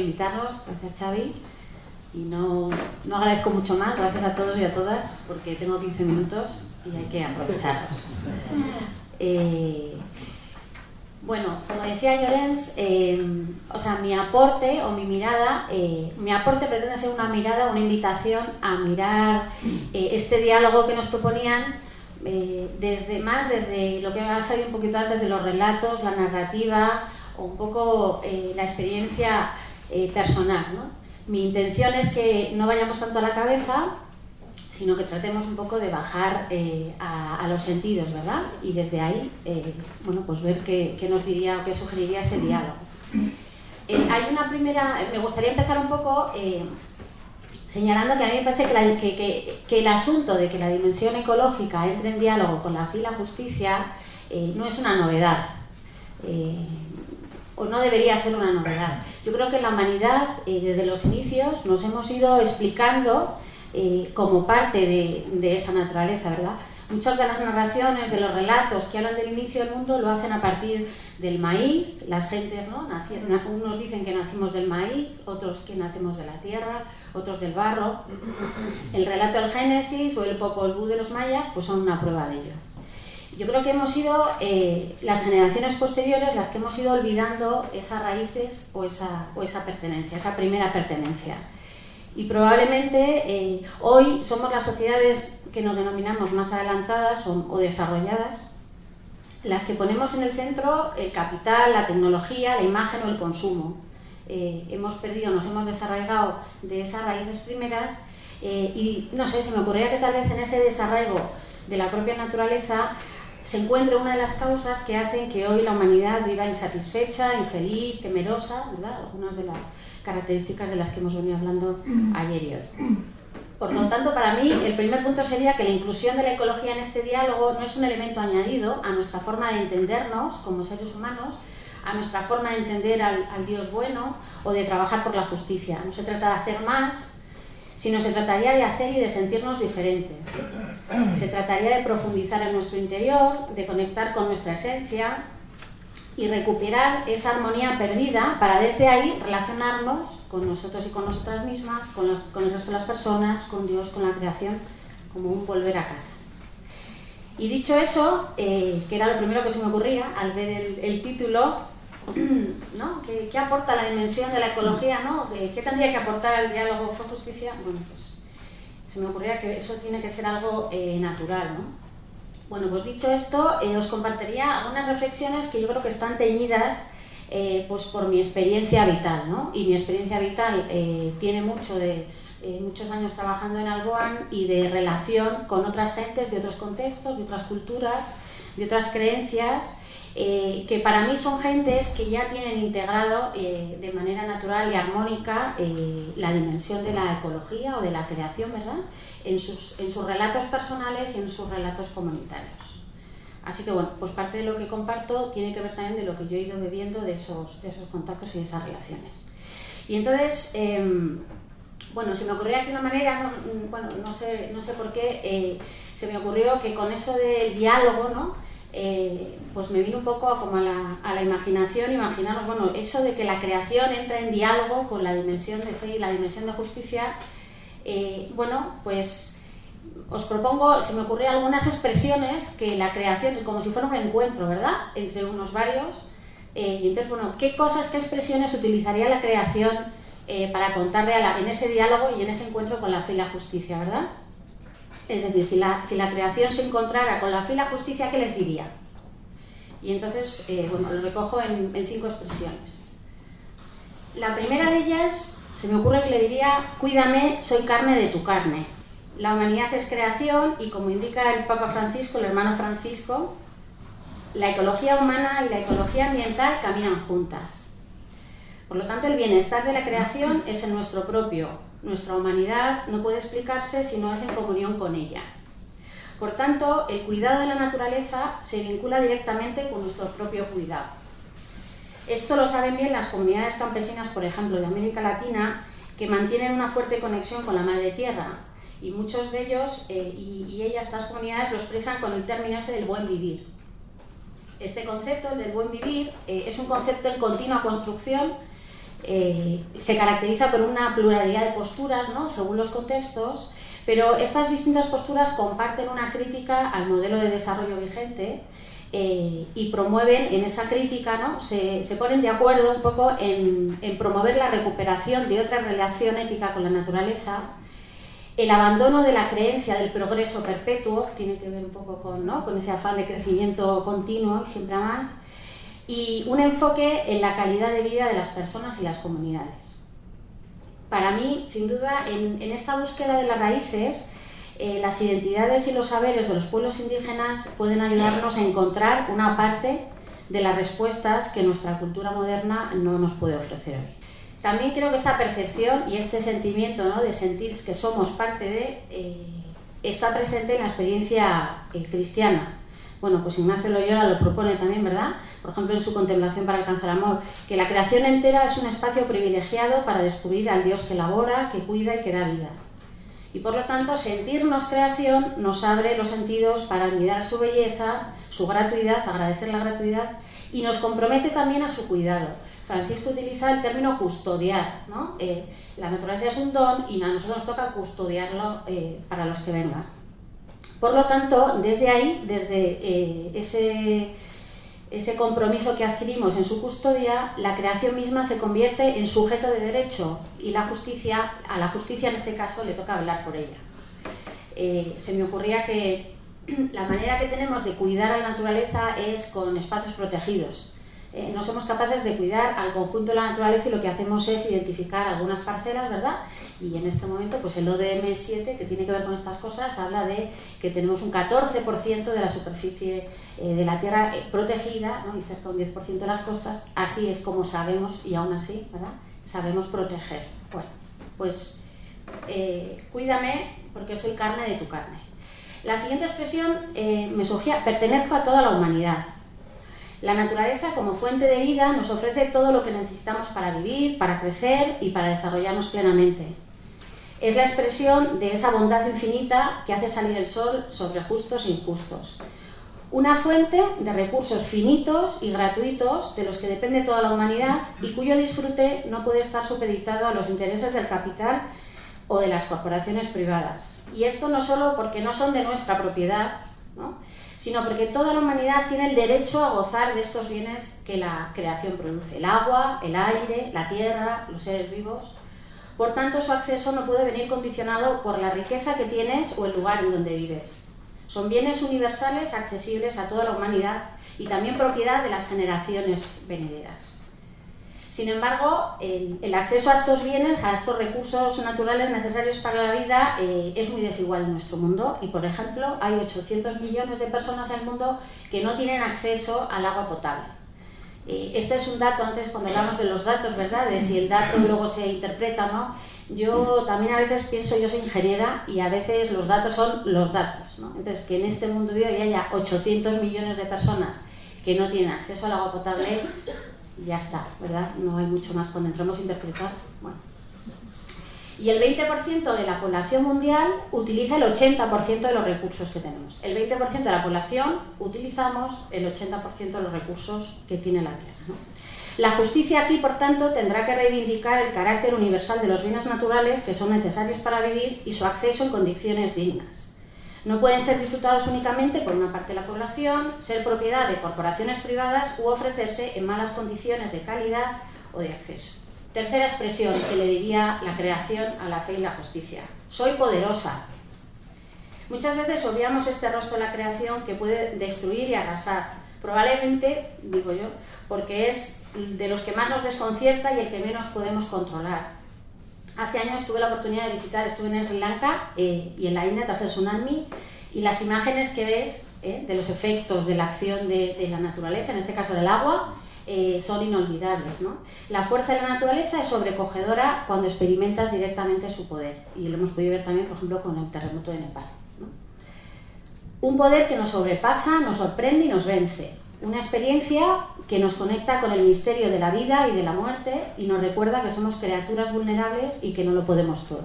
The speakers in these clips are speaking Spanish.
invitarnos, gracias Xavi. Y no, no agradezco mucho más, gracias a todos y a todas, porque tengo 15 minutos y hay que aprovecharlos. Eh, bueno, como decía Llorens, eh, o sea, mi aporte o mi mirada, eh, mi aporte pretende ser una mirada, una invitación a mirar este diálogo que nos proponían desde más desde lo que ha salido un poquito antes de los relatos, la narrativa o un poco la experiencia personal. ¿no? Mi intención es que no vayamos tanto a la cabeza, sino que tratemos un poco de bajar eh, a, los sentidos, ¿verdad? Y desde ahí, eh, bueno, pues ver qué, nos diría o qué sugeriría ese diálogo. Eh, hay una primera, me gustaría empezar un poco señalando que a mí me parece que, que, el asunto de que la dimensión ecológica entre en diálogo con la fila justicia no es una novedad o no debería ser una novedad. Yo creo que la humanidad, eh, desde los inicios, nos hemos ido explicando eh, como parte de, esa naturaleza, ¿verdad? Muchas de las narraciones, de los relatos que hablan del inicio del mundo, lo hacen a partir del maíz. Las gentes, ¿no? unos dicen que nacimos del maíz, otros que nacemos de la tierra, otros del barro. El relato del Génesis o el Popol Vuh de los mayas, pues son una prueba de ello yo creo que hemos sido eh, las generaciones posteriores las que hemos ido olvidando esas raíces o esa, o esa pertenencia, esa primera pertenencia. Y probablemente eh, hoy somos las sociedades que nos denominamos más adelantadas o, desarrolladas, las que ponemos en el centro el capital, la tecnología, la imagen o el consumo. Eh, hemos perdido, nos hemos desarraigado de esas raíces primeras y no sé, se me ocurría que tal vez en ese desarraigo de la propia naturaleza se encuentra una de las causas que hacen que hoy la humanidad viva insatisfecha, infeliz, temerosa, ¿verdad? algunas de las características de las que hemos venido hablando ayer y hoy. Por lo tanto, para mí, el primer punto sería que la inclusión de la ecología en este diálogo no es un elemento añadido a nuestra forma de entendernos como seres humanos, a nuestra forma de entender al, al Dios bueno o de trabajar por la justicia. No se trata de hacer más, sino se trataría de hacer y de sentirnos diferentes. Se trataría de profundizar en nuestro interior, de conectar con nuestra esencia y recuperar esa armonía perdida para desde ahí relacionarnos con nosotros y con nosotras mismas, con, el resto de las personas, con Dios, con la creación, como un volver a casa. Y dicho eso, eh, que era lo primero que se me ocurría al ver el título, ¿no? ¿Qué, aporta la dimensión de la ecología? ¿no? ¿Qué, tendría que aportar el diálogo fue justicia? Bueno, pues se me ocurría que eso tiene que ser algo eh, natural, ¿no? Bueno, pues dicho esto, eh, os compartiría algunas reflexiones que yo creo que están teñidas eh, pues por mi experiencia vital, ¿no? Y mi experiencia vital tiene mucho de muchos años trabajando en Alboan y de relación con otras gentes de otros contextos, de otras culturas, de otras creencias eh, que para mí son gentes que ya tienen integrado eh, de manera natural y armónica eh, la dimensión de la ecología o de la creación, ¿verdad? En sus, en sus relatos personales y en sus relatos comunitarios. Así que bueno, pues parte de lo que comparto tiene que ver también de lo que yo he ido bebiendo de esos, de esos contactos y de esas relaciones. Y entonces, em, bueno, se me ocurrió aquí una manera, no, bueno, no sé, no sé por qué, se me ocurrió que con eso del diálogo, ¿no? Eh, pues me vino un poco como a la, a la, imaginación, imaginaros, bueno, eso de que la creación entra en diálogo con la dimensión de fe y la dimensión de justicia, eh, bueno, pues os propongo, se me ocurrieron algunas expresiones que la creación, como si fuera un encuentro, ¿verdad?, entre unos varios, eh, y entonces, bueno, ¿qué cosas, qué expresiones utilizaría la creación para contarle a la, en ese diálogo y en ese encuentro con la fe y la justicia, ¿verdad? Es decir, si la, si la creación se encontrara con la fila justicia, ¿qué les diría? Y entonces, eh, bueno, lo recojo en, cinco expresiones. La primera de ellas, se me ocurre que le diría, cuídame, soy carne de tu carne. La humanidad es creación y como indica el Papa Francisco, el hermano Francisco, la ecología humana y la ecología ambiental caminan juntas. Por lo tanto, el bienestar de la creación es en nuestro propio, nuestra humanidad no puede explicarse si no es en comunión con ella. Por tanto, el cuidado de la naturaleza se vincula directamente con nuestro propio cuidado. Esto lo saben bien las comunidades campesinas, por ejemplo, de América Latina, que mantienen una fuerte conexión con la madre tierra, y muchos de ellos eh, y, ellas, estas comunidades, lo expresan con el término ese del buen vivir. Este concepto, el del buen vivir, eh, es un concepto en continua construcción eh, se caracteriza por una pluralidad de posturas, ¿no? según los contextos, pero estas distintas posturas comparten una crítica al modelo de desarrollo vigente eh, y promueven en esa crítica, ¿no? se, ponen de acuerdo un poco en, promover la recuperación de otra relación ética con la naturaleza, el abandono de la creencia del progreso perpetuo, tiene que ver un poco con, ¿no? con ese afán de crecimiento continuo y siempre más, y un enfoque en la calidad de vida de las personas y las comunidades. Para mí, sin duda, en, esta búsqueda de las raíces, eh, las identidades y los saberes de los pueblos indígenas pueden ayudarnos a encontrar una parte de las respuestas que nuestra cultura moderna no nos puede ofrecer hoy. También creo que esta percepción y este sentimiento ¿no? de sentir que somos parte de, eh, está presente en la experiencia eh, cristiana. Bueno, pues Ignacio Loyola lo propone también, ¿verdad? Por ejemplo, en su contemplación para alcanzar amor, que la creación entera es un espacio privilegiado para descubrir al Dios que labora, que cuida y que da vida. Y por lo tanto, sentirnos creación nos abre los sentidos para admirar su belleza, su gratuidad, agradecer la gratuidad y nos compromete también a su cuidado. Francisco utiliza el término custodiar. ¿no? Eh, la naturaleza es un don y a nosotros nos toca custodiarlo eh, para los que vengan. Por lo tanto, desde ahí, desde eh, ese ese compromiso que adquirimos en su custodia, la creación misma se convierte en sujeto de derecho y la justicia, a la justicia en este caso le toca hablar por ella. Eh, se me ocurría que la manera que tenemos de cuidar a la naturaleza es con espacios protegidos. Eh, no somos capaces de cuidar al conjunto de la naturaleza y lo que hacemos es identificar algunas parcelas, ¿verdad? Y en este momento, pues el ODM7, que tiene que ver con estas cosas, habla de que tenemos un 14% de la superficie eh, de la Tierra eh, protegida ¿no? y cerca de un 10% de las costas. Así es como sabemos, y aún así, ¿verdad? Sabemos proteger. Bueno, pues cuídame porque soy carne de tu carne. La siguiente expresión me surgía, pertenezco a toda la humanidad. La naturaleza como fuente de vida nos ofrece todo lo que necesitamos para vivir, para crecer y para desarrollarnos plenamente. Es la expresión de esa bondad infinita que hace salir el sol sobre justos e injustos. Una fuente de recursos finitos y gratuitos de los que depende toda la humanidad y cuyo disfrute no puede estar supeditado a los intereses del capital o de las corporaciones privadas. Y esto no solo porque no son de nuestra propiedad, ¿no? Sino porque toda la humanidad tiene el derecho a gozar de estos bienes que la creación produce, el agua, el aire, la tierra, los seres vivos. Por tanto, su acceso no puede venir condicionado por la riqueza que tienes o el lugar en donde vives. Son bienes universales accesibles a toda la humanidad y también propiedad de las generaciones venideras. Sin embargo, el, acceso a estos bienes, a estos recursos naturales necesarios para la vida, eh, es muy desigual en nuestro mundo y, por ejemplo, hay 800 millones de personas en el mundo que no tienen acceso al agua potable. Eh, este es un dato, antes cuando hablamos de los datos, ¿verdad? De si el dato luego se interpreta o no. Yo también a veces pienso, yo soy ingeniera y a veces los datos son los datos. ¿no? Entonces, que en este mundo de hoy haya 800 millones de personas que no tienen acceso al agua potable, ya está, ¿verdad? No hay mucho más cuando entramos a interpretar. Bueno. Y el 20% de la población mundial utiliza el 80% de los recursos que tenemos. El 20% de la población utilizamos el 80% de los recursos que tiene la Tierra. La justicia aquí, por tanto, tendrá que reivindicar el carácter universal de los bienes naturales que son necesarios para vivir y su acceso en condiciones dignas. No pueden ser disfrutados únicamente por una parte de la población, ser propiedad de corporaciones privadas u ofrecerse en malas condiciones de calidad o de acceso. Tercera expresión que le diría la creación a la fe y la justicia. Soy poderosa. Muchas veces obviamos este rostro de la creación que puede destruir y arrasar. Probablemente, digo yo, porque es de los que más nos desconcierta y el que menos podemos controlar. Hace años tuve la oportunidad de visitar, estuve en Sri Lanka eh, y en la India tras el tsunami y las imágenes que ves eh, de los efectos de la acción de, la naturaleza, en este caso del agua, eh, son inolvidables. ¿no? La fuerza de la naturaleza es sobrecogedora cuando experimentas directamente su poder y lo hemos podido ver también, por ejemplo, con el terremoto de Nepal. Un poder que nos sobrepasa, nos sorprende y nos vence. Una experiencia que nos conecta con el misterio de la vida y de la muerte y nos recuerda que somos criaturas vulnerables y que no lo podemos todo.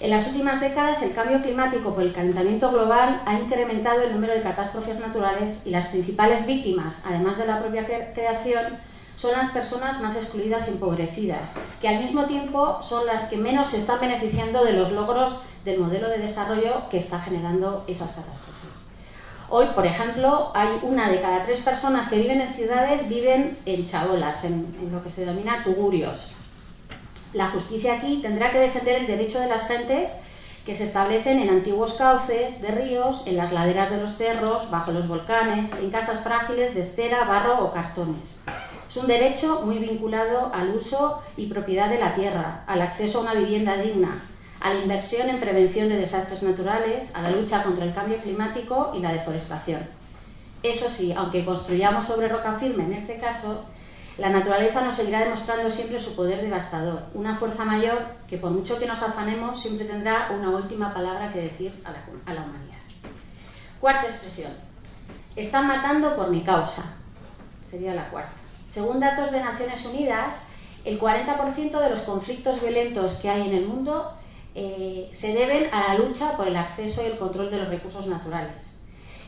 En las últimas décadas, el cambio climático por el calentamiento global ha incrementado el número de catástrofes naturales y las principales víctimas, además de la propia creación, son las personas más excluidas y empobrecidas, que al mismo tiempo son las que menos se están beneficiando de los logros del modelo de desarrollo que está generando esas catástrofes. Hoy, por ejemplo, hay una de cada tres personas que viven en ciudades viven en chabolas, en, lo que se denomina tugurios. La justicia aquí tendrá que defender el derecho de las gentes que se establecen en antiguos cauces de ríos, en las laderas de los cerros, bajo los volcanes, en casas frágiles de estera, barro o cartones. Es un derecho muy vinculado al uso y propiedad de la tierra, al acceso a una vivienda digna, a la inversión en prevención de desastres naturales, a la lucha contra el cambio climático y la deforestación. Eso sí, aunque construyamos sobre roca firme en este caso, la naturaleza nos seguirá demostrando siempre su poder devastador, una fuerza mayor que por mucho que nos afanemos siempre tendrá una última palabra que decir a la, humanidad. Cuarta expresión. Están matando por mi causa. Sería la cuarta. Según datos de Naciones Unidas, el 40% de los conflictos violentos que hay en el mundo eh, se deben a la lucha por el acceso y el control de los recursos naturales.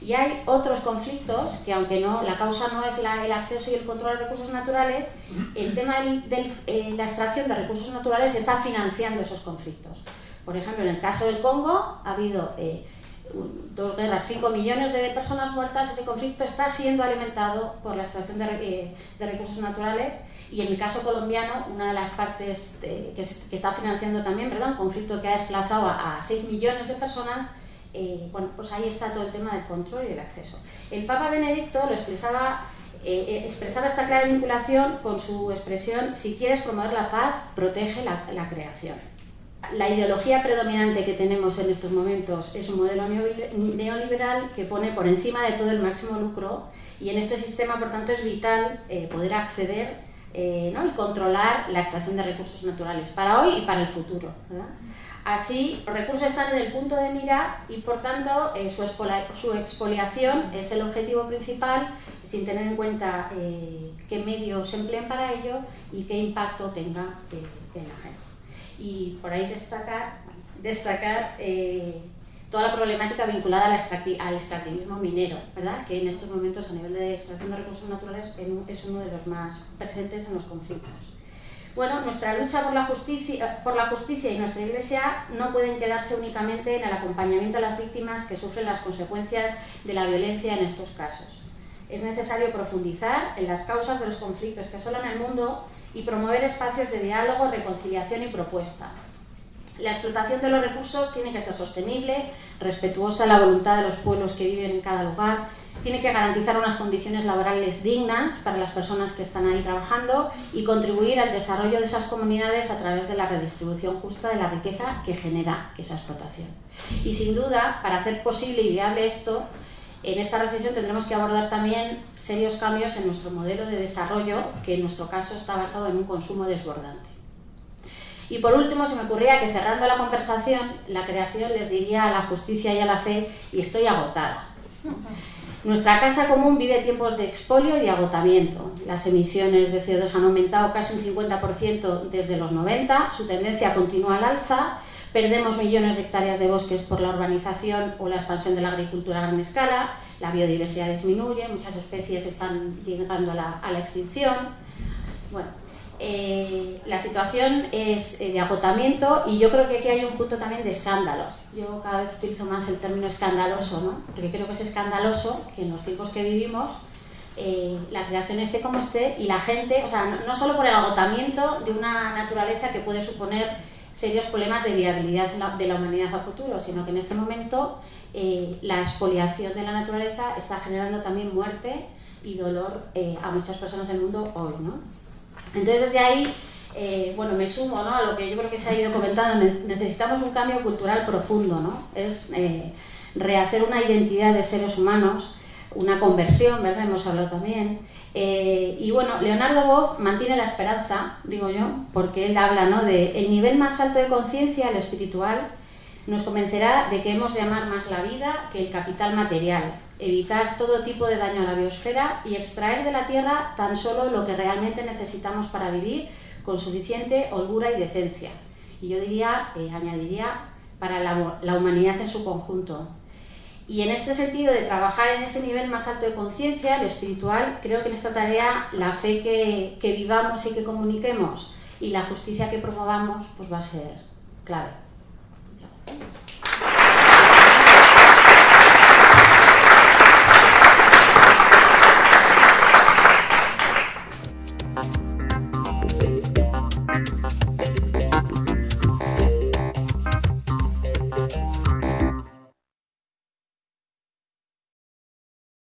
Y hay otros conflictos que, aunque no, la causa no es el acceso y el control de recursos naturales, el tema de eh, la extracción de recursos naturales está financiando esos conflictos. Por ejemplo, en el caso del Congo ha habido eh, dos guerras, 5 millones de personas muertas, ese conflicto está siendo alimentado por la extracción de, recursos naturales y en el caso colombiano, una de las partes que, está financiando también, ¿verdad? un conflicto que ha desplazado a, a 6 millones de personas, eh, bueno, pues ahí está todo el tema del control y del acceso. El Papa Benedicto lo expresaba, eh, eh, expresaba esta clara vinculación con su expresión, si quieres promover la paz, protege la, creación. La ideología predominante que tenemos en estos momentos es un modelo neoliberal que pone por encima de todo el máximo lucro y en este sistema, por tanto, es vital poder acceder y controlar la extracción de recursos naturales para hoy y para el futuro. Así, los recursos están en el punto de mira y, por tanto, eh, su, expoliación es el objetivo principal, sin tener en cuenta eh, qué medios se empleen para ello y qué impacto tenga eh, en la gente. Y por ahí destacar, destacar toda la problemática vinculada al, extractivismo minero, ¿verdad? que en estos momentos a nivel de extracción de recursos naturales es uno de los más presentes en los conflictos. Bueno, nuestra lucha por la, justicia, por la justicia y nuestra Iglesia no pueden quedarse únicamente en el acompañamiento a las víctimas que sufren las consecuencias de la violencia en estos casos. Es necesario profundizar en las causas de los conflictos que asolan el mundo y promover espacios de diálogo, reconciliación y propuesta. La explotación de los recursos tiene que ser sostenible, respetuosa de la voluntad de los pueblos que viven en cada lugar tiene que garantizar unas condiciones laborales dignas para las personas que están ahí trabajando y contribuir al desarrollo de esas comunidades a través de la redistribución justa de la riqueza que genera esa explotación. Y sin duda, para hacer posible y viable esto, en esta reflexión tendremos que abordar también serios cambios en nuestro modelo de desarrollo, que en nuestro caso está basado en un consumo desbordante. Y por último, se me ocurría que cerrando la conversación, la creación les diría a la justicia y a la fe, y estoy agotada. Nuestra casa común vive tiempos de expolio y agotamiento. Las emisiones de CO2 han aumentado casi un 50% desde los 90, su tendencia continúa al alza, perdemos millones de hectáreas de bosques por la urbanización o la expansión de la agricultura a gran escala, la biodiversidad disminuye, muchas especies están llegando a la, a la extinción. Bueno, eh, la situación es eh, de agotamiento y yo creo que aquí hay un punto también de escándalo. Yo cada vez utilizo más el término escandaloso, ¿no? porque creo que es escandaloso que en los tiempos que vivimos eh, la creación esté como esté y la gente, o sea, no, solo por el agotamiento de una naturaleza que puede suponer serios problemas de viabilidad de la humanidad a futuro, sino que en este momento la expoliación de la naturaleza está generando también muerte y dolor a muchas personas del mundo hoy. ¿no? Entonces desde ahí, eh, bueno, me sumo ¿no? a lo que yo creo que se ha ido comentando, necesitamos un cambio cultural profundo, ¿no? Es eh, rehacer una identidad de seres humanos, una conversión, ¿verdad? Hemos hablado también. Eh, y bueno, Leonardo Boff mantiene la esperanza, digo yo, porque él habla ¿no? de el nivel más alto de conciencia, el espiritual, nos convencerá de que hemos de amar más la vida que el capital material, evitar todo tipo de daño a la biosfera y extraer de la Tierra tan solo lo que realmente necesitamos para vivir con suficiente holgura y decencia. Y yo diría, eh, añadiría, para la, humanidad en su conjunto. Y en este sentido de trabajar en ese nivel más alto de conciencia, el espiritual, creo que en esta tarea la fe que, que vivamos y que comuniquemos y la justicia que promovamos pues va a ser clave. Muchas gracias.